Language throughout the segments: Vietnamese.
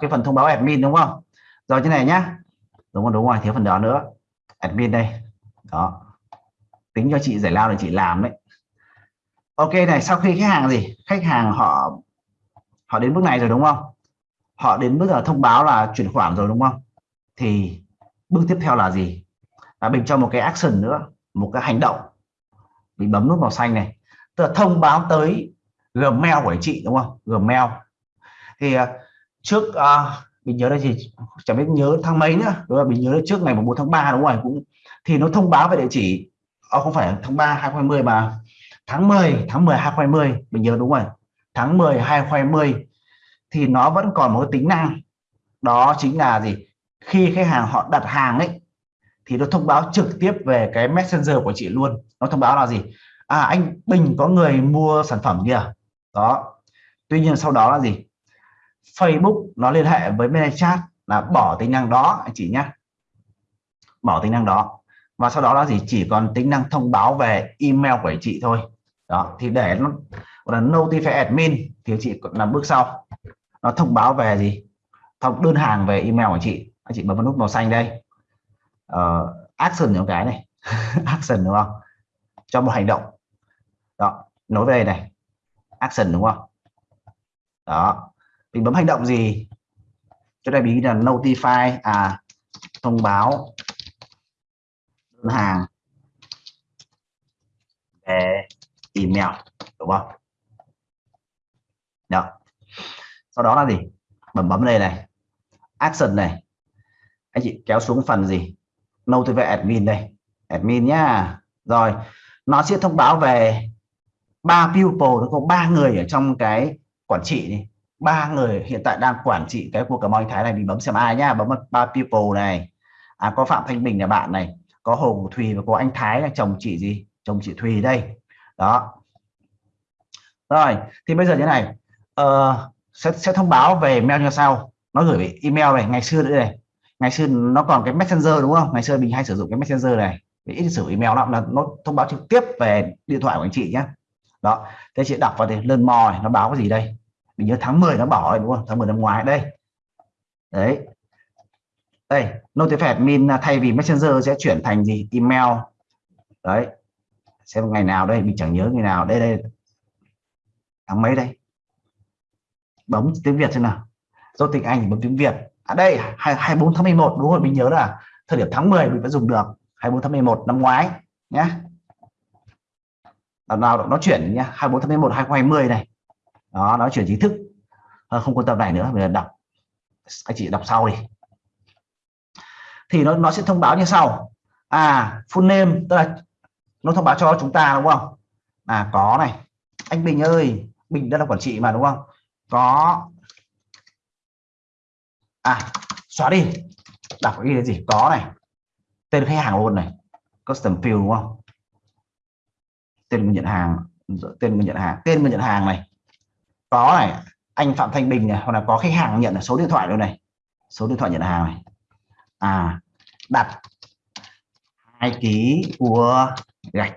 cái phần thông báo admin đúng không? Rồi thế này nhá. Đúng rồi đúng rồi, thiếu phần đó nữa. Admin đây. Đó. Tính cho chị giải lao để chị làm đấy. Ok, này, sau khi khách hàng gì? Khách hàng họ họ đến bước này rồi đúng không? Họ đến bước là thông báo là chuyển khoản rồi đúng không? Thì bước tiếp theo là gì? Là mình cho một cái action nữa, một cái hành động. Mình bấm nút màu xanh này. Tức là thông báo tới Gmail của chị đúng không? Gmail. Thì à, trước à, mình nhớ là gì chẳng biết nhớ tháng mấy nữa. Đúng là mình nhớ là trước ngày 4 tháng 3 đúng rồi cũng thì nó thông báo về địa chỉ à, không phải tháng 3 2020 mà tháng 10 tháng 10 2020 mình nhớ đúng rồi tháng 10 2020 thì nó vẫn còn một tính năng. Đó chính là gì? Khi khách hàng họ đặt hàng ấy thì nó thông báo trực tiếp về cái messenger của chị luôn. Nó thông báo là gì? À anh Bình có người mua sản phẩm kìa. Đó. Tuy nhiên sau đó là gì? Facebook nó liên hệ với ManyChat là bỏ tính năng đó anh chị nhé. Bỏ tính năng đó. Và sau đó là gì? Chỉ còn tính năng thông báo về email của chị thôi. Đó thì để nó là notify admin thì chị làm bước sau. Nó thông báo về gì? Thông đơn hàng về email của chị. Anh chị bấm vào nút màu xanh đây. Uh, action những cái này. Action đúng không? Cho một hành động. Đó nối về này. Action đúng không? Đó mình bấm hành động gì? Chỗ này mình là notify à thông báo đơn hàng. Về email, đúng không? Được. sau đó là gì? Bấm bấm đây này. Action này. Anh chị kéo xuống phần gì? Notify admin đây. Admin nhá. Rồi, nó sẽ thông báo về ba people nó có ba người ở trong cái quản trị này ba người hiện tại đang quản trị cái cuộc cờ anh thái này mình bấm xem ai nhá bấm ba people này. À, có phạm thanh bình là bạn này có hồ thùy và có anh thái là chồng chị gì? Chồng chị thùy đây. Đó. Rồi thì bây giờ như này uh, sẽ, sẽ thông báo về mail như sau. Nó gửi về email này ngày xưa nữa này. Ngày xưa nó còn cái messenger đúng không? Ngày xưa mình hay sử dụng cái messenger này ít sử email lắm là nó thông báo trực tiếp về điện thoại của anh chị nhé đó. Thế chị đọc vào thì lên mò nó báo cái gì đây? Mình nhớ tháng 10 nó bỏ rồi đúng không? Tháng 10 năm ngoái, đây. Đấy. Đây notify admin à, thay vì messenger sẽ chuyển thành gì? Email. Đấy. Xem ngày nào đây, mình chẳng nhớ ngày nào. Đây đây. Tháng mấy đây? Bấm tiếng Việt xem nào. Do tiếng Anh bấm tiếng Việt. À đây 24 tháng 11 đúng rồi, mình nhớ là thời điểm tháng 10 mình vẫn dùng được. 24 tháng 11 năm ngoái nhé lần nào, nó chuyển nhá. 24 tháng 11 2020 này đó nó chuyển chính thức. Không quan tâm này nữa mình đọc. Anh chị đọc sau đi. Thì nó nó sẽ thông báo như sau. À full name, tức là nó thông báo cho chúng ta, đúng không? À có này. Anh Bình ơi, Bình đang là quản trị mà, đúng không? Có. À xóa đi. Đọc cái gì có này. Tên khách hàng luôn này. Custom field, đúng không? Tên người nhận hàng, tên người nhận hàng, tên người nhận hàng này có này, anh Phạm Thanh Bình này hoặc là có khách hàng nhận là số điện thoại luôn này? Số điện thoại nhận hàng này. À đặt hai ký của gạch.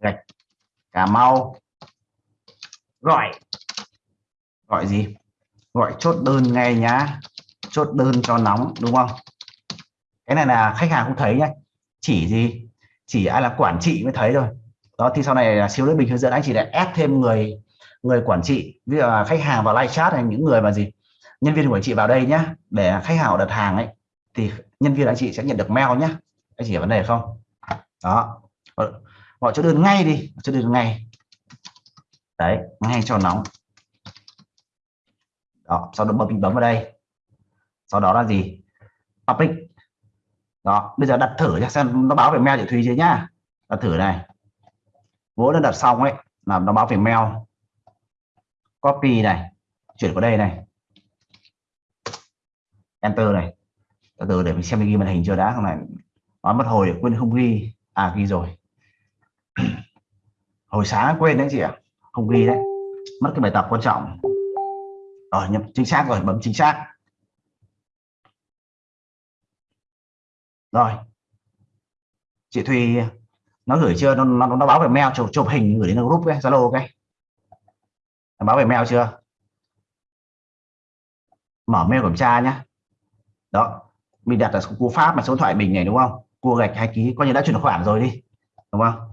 Gạch Cà Mau. Gọi. Gọi gì? Gọi chốt đơn ngay nhá. Chốt đơn cho nóng, đúng không? Cái này là khách hàng không thấy nhá. Chỉ gì? Chỉ ai là quản trị mới thấy rồi đó, thì sau này là siêu lớp bình hướng dẫn anh chỉ để ép thêm người người quản trị, ví dụ là khách hàng vào live chat hay những người mà gì, nhân viên của chị vào đây nhá, để khách hàng đặt hàng ấy, thì nhân viên anh chị sẽ nhận được mail nhá. Anh chỉ vấn đề không? Đó. Gọi cho đơn ngay đi cho đơn ngay. Đấy, ngay cho nóng. Đó, sau đó bấm bấm vào đây. Sau đó là gì? Public đó, bây giờ đặt thử cho xem nó báo về mail chị Thùy chưa nhá. Đặt thử này vốn đã đặt xong ấy, là nó báo về mail. Copy này, chuyển vào đây này. Enter này. Từ từ để mình xem mình ghi màn hình chưa đã, không này. Nói mất hồi để quên không ghi. À ghi rồi. Hồi sáng quên đấy chị ạ. Không ghi đấy. Mất cái bài tập quan trọng. Rồi nhập chính xác rồi, bấm chính xác. Rồi. Chị Thùy nó gửi chưa? Nó nó, nó báo về mail chụp chụp hình gửi đến group cái Zalo cái nó báo về mail chưa? Mở mail kiểm tra nhá. Đó. Mình đặt là cú pháp mà số điện thoại bình này đúng không? Cua gạch hai ký coi như đã chuyển khoản rồi đi. Đúng không?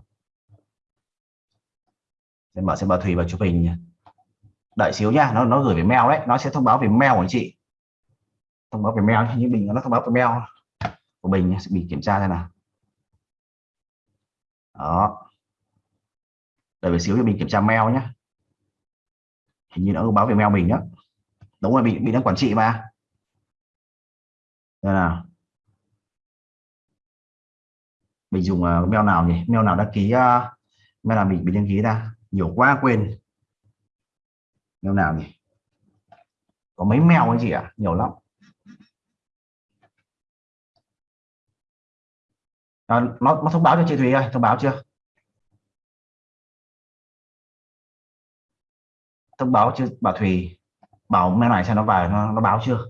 Để mở xem bà thủy và chụp hình đợi xíu nha nó nó gửi về mail đấy. Nó sẽ thông báo về mail của anh chị. Thông báo về mail như bình nó thông báo về mail của bình sẽ bị kiểm tra thế nào đó. Đợi một xíu cho mình kiểm tra mail nhé hình như nó báo về mail mình đó đúng rồi bị bị đang quản trị mà. Đây nào. Mình dùng uh, mail nào nhỉ? Mail nào đăng ký uh, mail nào mình bị đăng ký ra? Nhiều quá quên. Mail nào nhỉ? Có mấy mail anh chị ạ? À? nhiều lắm. À, nó, nó thông báo cho chị Thùy ơi thông báo chưa? Thông báo chưa bà Thùy bảo mail này xem nó vào nó, nó báo chưa?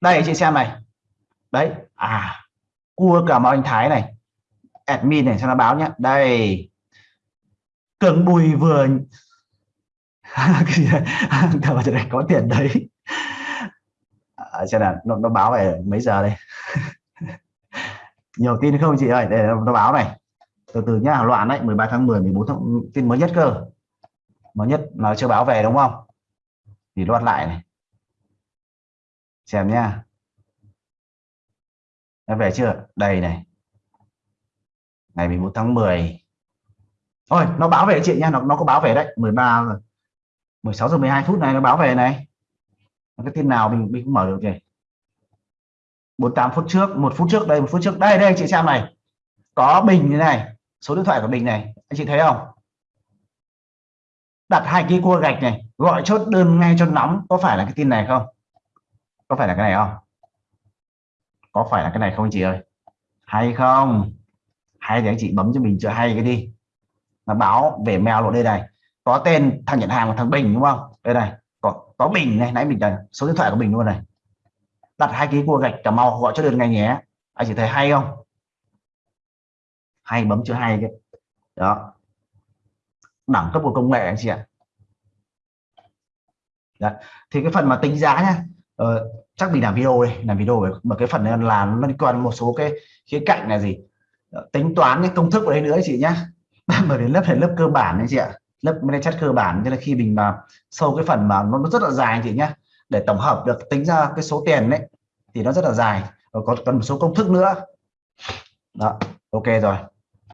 Đây chị xem này. Đấy à cua cả mọi anh Thái này. Admin này xem nó báo nhé đây. Cường bùi vừa có tiền đấy. À, xem nào nó, nó báo về mấy giờ đây? nhiều tin không chị ơi? Để nó báo này. Từ từ nhá loạn đấy 13 tháng 10 14 tháng tin mới nhất cơ. Mới nhất nó chưa báo về đúng không? Thì loạt lại này. Xem nhá. Đã về chưa? Đây này. Ngày 14 tháng 10 thôi nó báo về chị nha nó, nó có báo về đấy. 13 16 giờ 12 phút này nó báo về này. Cái tin nào mình mình cũng mở được nhỉ? 48 phút trước, một phút trước đây, một phút trước. Đây đây, chị xem này. Có bình như này. Số điện thoại của bình này. Anh chị thấy không? Đặt hai cái cua gạch này. Gọi chốt đơn ngay cho nóng. Có phải là cái tin này không? Có phải là cái này không? Có phải là cái này không anh chị ơi? Hay không? Hay thì anh chị bấm cho mình chưa hay cái đi. Nó báo về mail lộ đây này. Có tên thằng nhận hàng và thằng Bình đúng không? Đây này. Có có Bình này. Nãy mình là số điện thoại của Bình luôn này đặt hai cái cua gạch cả màu gọi cho được ngay nhé. Anh chị thấy hay không? Hay bấm chữ hay cái đó. Đẳng cấp của công nghệ anh chị ạ. Đấy. thì cái phần mà tính giá nhá ờ, chắc mình làm video đây làm video về mà cái phần này là liên quan một số cái khía cạnh là gì? Ờ, tính toán cái công thức ở đây nữa chị nhá. Bởi đến lớp này lớp cơ bản anh chị ạ. Lớp chất cơ bản cho nên khi mình mà sâu cái phần mà nó rất là dài anh chị nhá để tổng hợp được tính ra cái số tiền đấy thì nó rất là dài, và có cần một số công thức nữa. Đó, ok rồi.